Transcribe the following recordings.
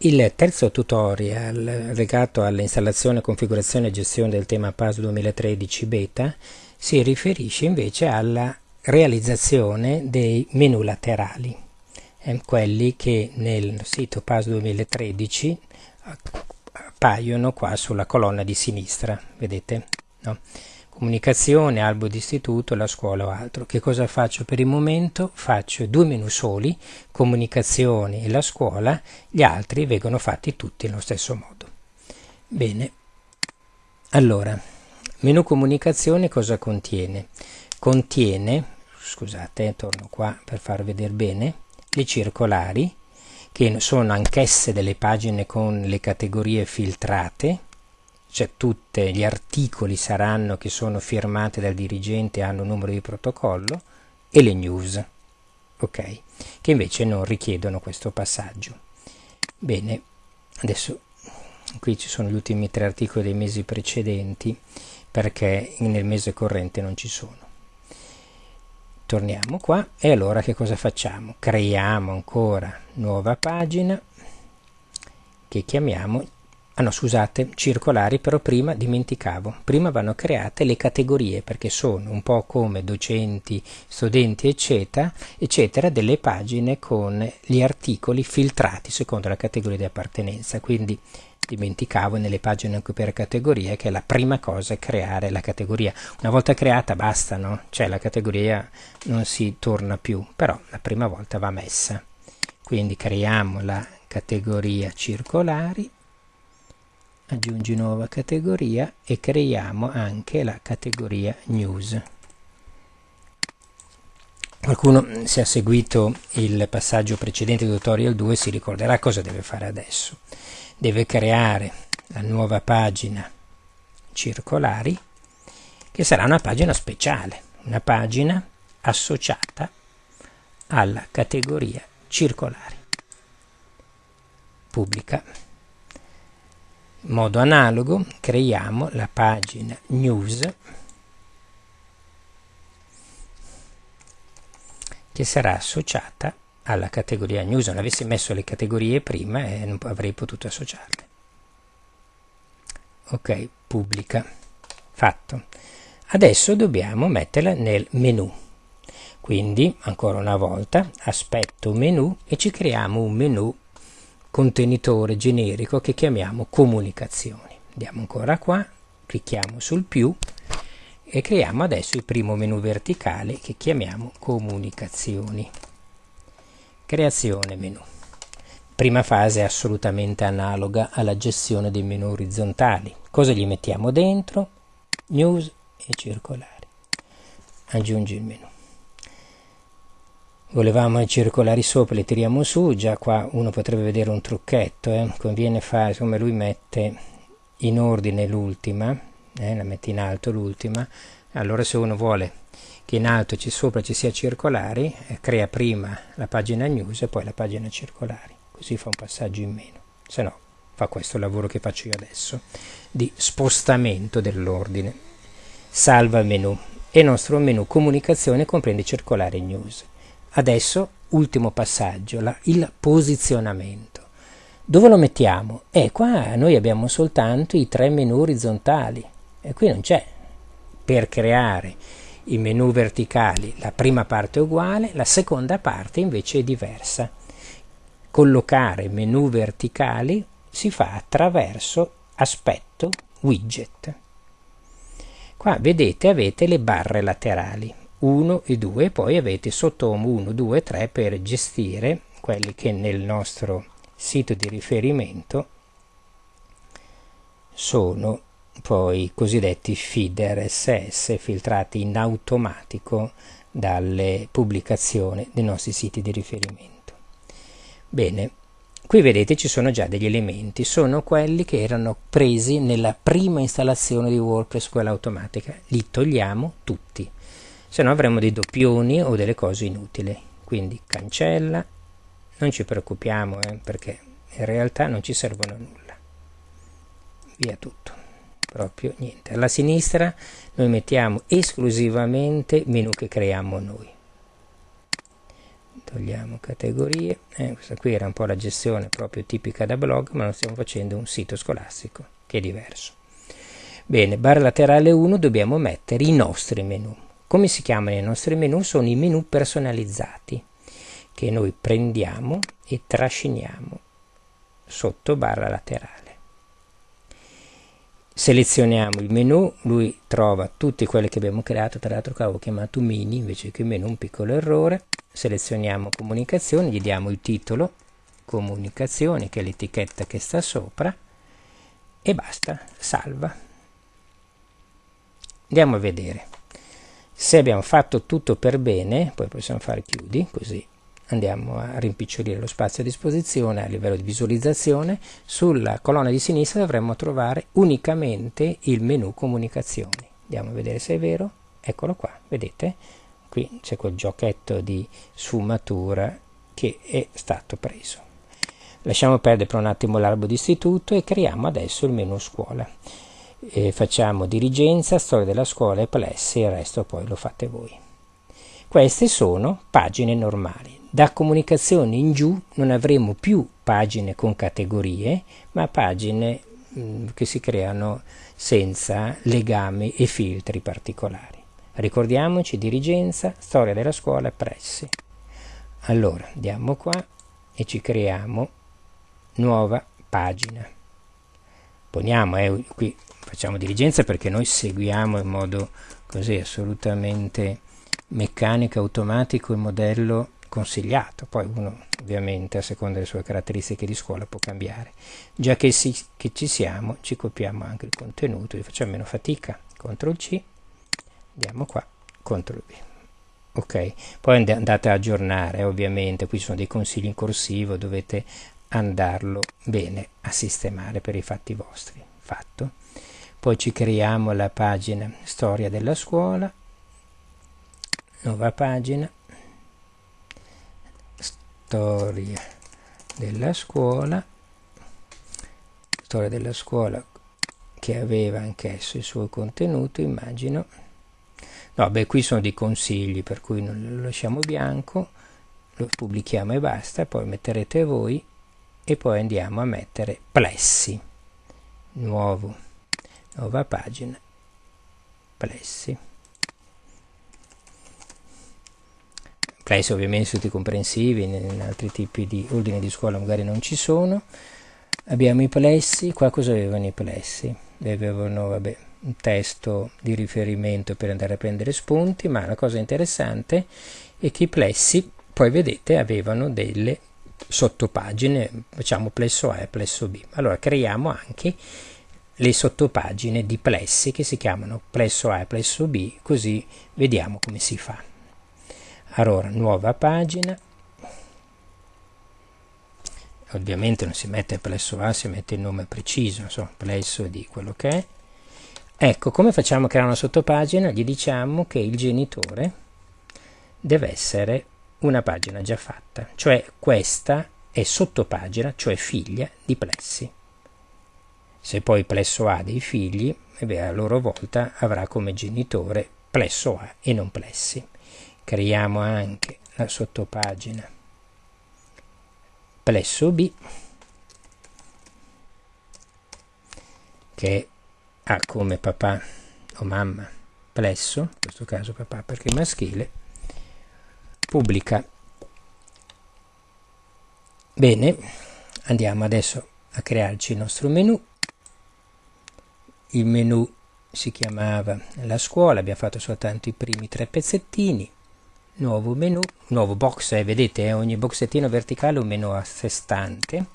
Il terzo tutorial legato all'installazione, configurazione e gestione del tema PAS 2013 beta si riferisce invece alla realizzazione dei menu laterali, eh, quelli che nel sito PAS 2013 appaiono qua sulla colonna di sinistra, vedete? No? Comunicazione, albo d'istituto, la scuola o altro. Che cosa faccio per il momento? Faccio due menu soli, comunicazione e la scuola, gli altri vengono fatti tutti nello stesso modo. Bene, allora, menu comunicazione cosa contiene? Contiene, scusate, torno qua per far vedere bene, le circolari, che sono anch'esse delle pagine con le categorie filtrate, cioè tutti gli articoli saranno che sono firmati dal dirigente hanno un numero di protocollo e le news, ok, che invece non richiedono questo passaggio. Bene, adesso qui ci sono gli ultimi tre articoli dei mesi precedenti perché nel mese corrente non ci sono. Torniamo qua e allora che cosa facciamo? Creiamo ancora nuova pagina che chiamiamo Ah no, scusate, circolari, però prima dimenticavo. Prima vanno create le categorie perché sono un po' come docenti, studenti, eccetera, eccetera, delle pagine con gli articoli filtrati secondo la categoria di appartenenza. Quindi dimenticavo nelle pagine per categorie che la prima cosa è creare la categoria. Una volta creata basta, no? Cioè la categoria non si torna più, però la prima volta va messa. Quindi creiamo la categoria circolari aggiungi nuova categoria e creiamo anche la categoria news. Qualcuno se ha seguito il passaggio precedente del tutorial 2 si ricorderà cosa deve fare adesso. Deve creare la nuova pagina circolari che sarà una pagina speciale una pagina associata alla categoria circolari pubblica modo analogo creiamo la pagina news che sarà associata alla categoria news. Non avessi messo le categorie prima e non avrei potuto associarle. Ok, pubblica. Fatto. Adesso dobbiamo metterla nel menu. Quindi, ancora una volta, aspetto menu e ci creiamo un menu contenitore generico che chiamiamo comunicazioni. Andiamo ancora qua, clicchiamo sul più e creiamo adesso il primo menu verticale che chiamiamo comunicazioni. Creazione menu. Prima fase assolutamente analoga alla gestione dei menu orizzontali. Cosa gli mettiamo dentro? News e circolari. Aggiungi il menu volevamo i circolari sopra li tiriamo su già qua uno potrebbe vedere un trucchetto eh? conviene fare come lui mette in ordine l'ultima eh? la mette in alto l'ultima allora se uno vuole che in alto ci sopra ci sia circolari eh, crea prima la pagina news e poi la pagina circolari così fa un passaggio in meno se no fa questo lavoro che faccio io adesso di spostamento dell'ordine salva il menu e il nostro menu comunicazione comprende circolare news Adesso, ultimo passaggio, la, il posizionamento. Dove lo mettiamo? Eh, qua noi abbiamo soltanto i tre menu orizzontali e qui non c'è. Per creare i menu verticali la prima parte è uguale, la seconda parte invece è diversa. Collocare menu verticali si fa attraverso aspetto widget. Qua vedete avete le barre laterali. 1 e 2 poi avete sotto 1, 2, 3 per gestire quelli che nel nostro sito di riferimento sono poi cosiddetti feed RSS filtrati in automatico dalle pubblicazioni dei nostri siti di riferimento. Bene, qui vedete ci sono già degli elementi, sono quelli che erano presi nella prima installazione di WordPress, quella automatica, li togliamo tutti se no avremo dei doppioni o delle cose inutili. Quindi cancella. Non ci preoccupiamo eh, perché in realtà non ci servono nulla. Via tutto. Proprio niente. Alla sinistra noi mettiamo esclusivamente menu che creiamo noi. Togliamo categorie. Eh, questa qui era un po' la gestione proprio tipica da blog ma non stiamo facendo un sito scolastico che è diverso. Bene barra laterale 1 dobbiamo mettere i nostri menu come si chiamano i nostri menu sono i menu personalizzati che noi prendiamo e trasciniamo sotto barra laterale selezioniamo il menu, lui trova tutti quelli che abbiamo creato, tra l'altro avevo chiamato mini invece che menu, un piccolo errore, selezioniamo comunicazioni, gli diamo il titolo, comunicazioni, che è l'etichetta che sta sopra, e basta, salva. Andiamo a vedere. Se abbiamo fatto tutto per bene, poi possiamo fare chiudi, così andiamo a rimpicciolire lo spazio a disposizione a livello di visualizzazione, sulla colonna di sinistra dovremmo trovare unicamente il menu comunicazioni. Andiamo a vedere se è vero, eccolo qua, vedete? Qui c'è quel giochetto di sfumatura che è stato preso. Lasciamo perdere per un attimo l'albo d'istituto e creiamo adesso il menu scuola. E facciamo dirigenza, storia della scuola e plessi, il resto poi lo fate voi. Queste sono pagine normali. Da comunicazione in giù non avremo più pagine con categorie, ma pagine mh, mm, che si creano senza legami e filtri particolari. Ricordiamoci dirigenza, storia della scuola, pressi. Allora, andiamo qua e ci creiamo nuova pagina. Poniamo, eh, qui facciamo dirigenza perché noi seguiamo in modo così assolutamente meccanico, automatico il modello consigliato, poi uno ovviamente a seconda delle sue caratteristiche di scuola può cambiare. Già che, si, che ci siamo, ci copiamo anche il contenuto, facciamo meno fatica, CTRL C, andiamo qua, CTRL V. Ok, poi andate a aggiornare, ovviamente, qui sono dei consigli in corsivo, dovete andarlo bene a sistemare per i fatti vostri. Fatto. Poi ci creiamo la pagina storia della scuola, nuova pagina, storia della scuola. Storia della scuola che aveva anch'esso il suo contenuto immagino. No beh qui sono dei consigli per cui non lo lasciamo bianco. Lo pubblichiamo e basta. Poi metterete voi e poi andiamo a mettere plessi nuovo nuova pagina plessi Class ovviamente tutti comprensivi, in altri tipi di ordini di scuola magari non ci sono. Abbiamo i plessi, qua cosa avevano i plessi? Avevano vabbè, un testo di riferimento per andare a prendere spunti, ma la cosa interessante è che i plessi, poi vedete, avevano delle sottopagine, facciamo plesso A e plesso B. Allora creiamo anche le sottopagine di plessi che si chiamano plesso A e plesso B, così vediamo come si fa. Allora nuova pagina. Ovviamente non si mette plesso A si mette il nome preciso insomma plesso di quello che è. Ecco come facciamo a creare una sottopagina? Gli diciamo che il genitore deve essere una pagina già fatta cioè questa è sottopagina cioè figlia di plessi. Se poi plesso A dei figli beh, a loro volta avrà come genitore plesso A e non plessi. Creiamo anche la sottopagina. Plesso B che ha come papà o mamma plesso, in questo caso papà perché è maschile, pubblica. Bene, andiamo adesso a crearci il nostro menu. Il menu si chiamava la scuola, abbiamo fatto soltanto i primi tre pezzettini nuovo menu, nuovo box, eh, vedete eh, ogni boxettino verticale è un menu a sé stante,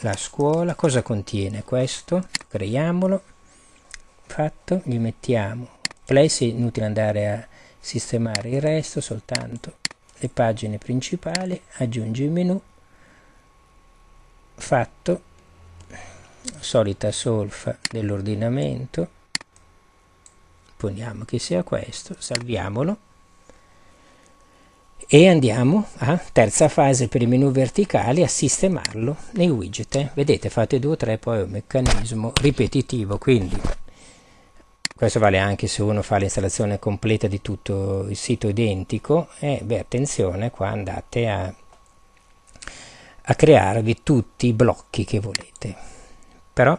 la scuola, cosa contiene questo? Creiamolo, fatto, gli mettiamo place, inutile andare a sistemare il resto, soltanto le pagine principali, aggiungi il menu, fatto, solita solfa dell'ordinamento, poniamo che sia questo, salviamolo, e andiamo a terza fase per i menu verticali a sistemarlo nei widget. Vedete fate due o tre poi è un meccanismo ripetitivo quindi questo vale anche se uno fa l'installazione completa di tutto il sito identico e beh attenzione qua andate a, a crearvi tutti i blocchi che volete. Però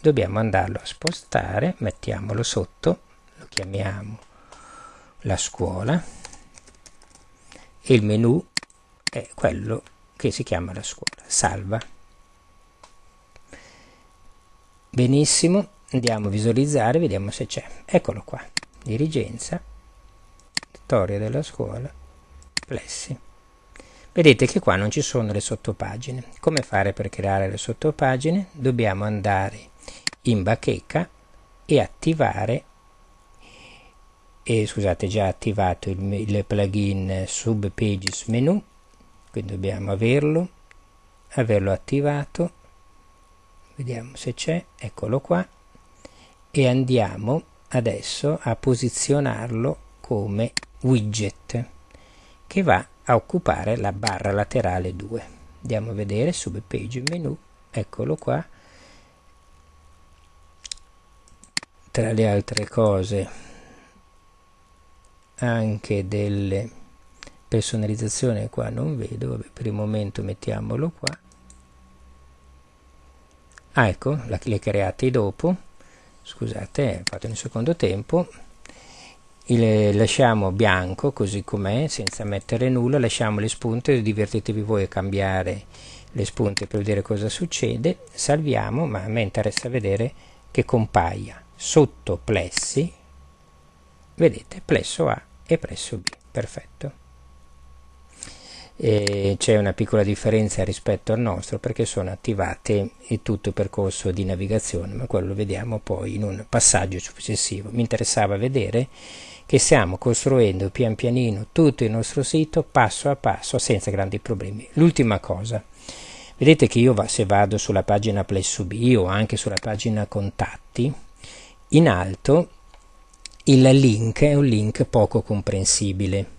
dobbiamo andarlo a spostare mettiamolo sotto lo chiamiamo la scuola. E il menu è quello che si chiama la scuola salva. Benissimo andiamo a visualizzare vediamo se c'è. Eccolo qua. Dirigenza. Storia della scuola. Plessi. Vedete che qua non ci sono le sottopagine. Come fare per creare le sottopagine? Dobbiamo andare in bacheca e attivare e scusate già attivato il, il plugin sub pages menu quindi dobbiamo averlo averlo attivato. Vediamo se c'è. Eccolo qua e andiamo adesso a posizionarlo come widget che va a occupare la barra laterale 2 andiamo a vedere sub page menu. Eccolo qua. Tra le altre cose anche delle personalizzazioni qua non vedo. Vabbè, per il momento mettiamolo qua. Ah ecco le create dopo scusate fatto in un secondo tempo. Il, lasciamo bianco così com'è senza mettere nulla. Lasciamo le spunte divertitevi voi a cambiare le spunte per vedere cosa succede. Salviamo ma a me interessa vedere che compaia. Sotto plessi vedete plesso A e plesso B. Perfetto c'è una piccola differenza rispetto al nostro perché sono attivate in tutto il percorso di navigazione ma quello lo vediamo poi in un passaggio successivo. Mi interessava vedere che stiamo costruendo pian pianino tutto il nostro sito passo a passo senza grandi problemi. L'ultima cosa vedete che io se vado sulla pagina PlaySubi o anche sulla pagina contatti in alto il link è un link poco comprensibile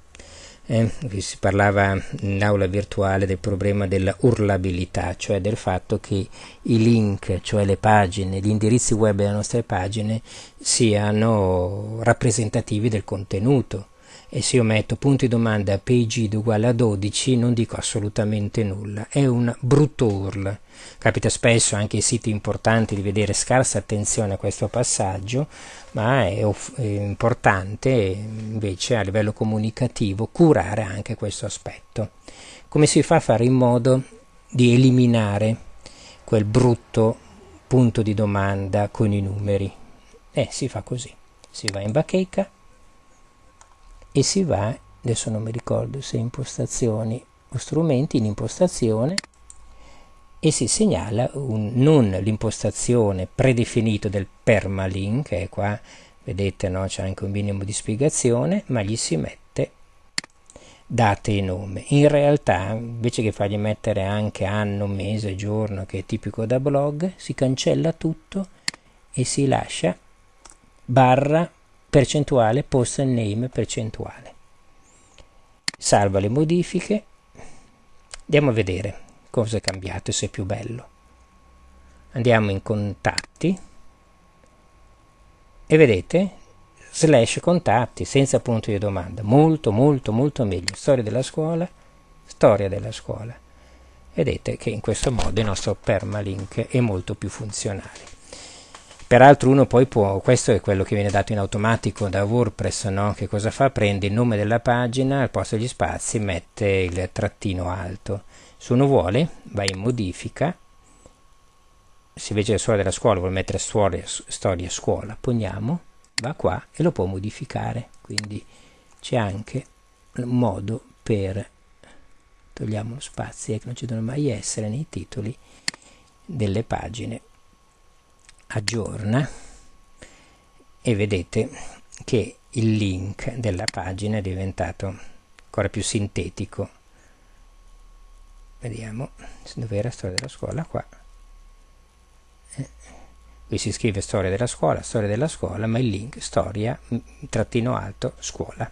eh, si parlava in aula virtuale del problema della urlabilità, cioè del fatto che i link, cioè le pagine, gli indirizzi web delle nostre pagine siano rappresentativi del contenuto e se io metto punto di domanda page uguale a 12 non dico assolutamente nulla, è un brutto URL. Capita spesso anche ai siti importanti di vedere scarsa attenzione a questo passaggio, ma è, è importante invece a livello comunicativo curare anche questo aspetto. Come si fa a fare in modo di eliminare quel brutto punto di domanda con i numeri? Eh, si fa così. Si va in bacheca e si va, adesso non mi ricordo se impostazioni o strumenti, in impostazione e si segnala un, non l'impostazione predefinito del permalink, che è qua, vedete, no? c'è anche un minimo di spiegazione, ma gli si mette date e nome. In realtà, invece che fargli mettere anche anno, mese, giorno, che è tipico da blog, si cancella tutto e si lascia barra percentuale post name percentuale. Salva le modifiche. Andiamo a vedere cosa è cambiato e se è più bello. Andiamo in contatti e vedete slash contatti senza punto di domanda. Molto molto molto meglio. Storia della scuola, storia della scuola. Vedete che in questo modo il nostro permalink è molto più funzionale. Peraltro uno poi può, questo è quello che viene dato in automatico da WordPress, no? che cosa fa? Prende il nome della pagina, al posto degli spazi mette il trattino alto. Se uno vuole, va in modifica, se invece la storia della scuola vuole mettere storia, storia scuola, poniamo, va qua e lo può modificare. Quindi c'è anche un modo per, togliamo lo spazio, che non ci devono mai essere nei titoli delle pagine aggiorna e vedete che il link della pagina è diventato ancora più sintetico. Vediamo dove era storia della scuola qua. Eh, qui si scrive storia della scuola storia della scuola ma il link storia trattino alto scuola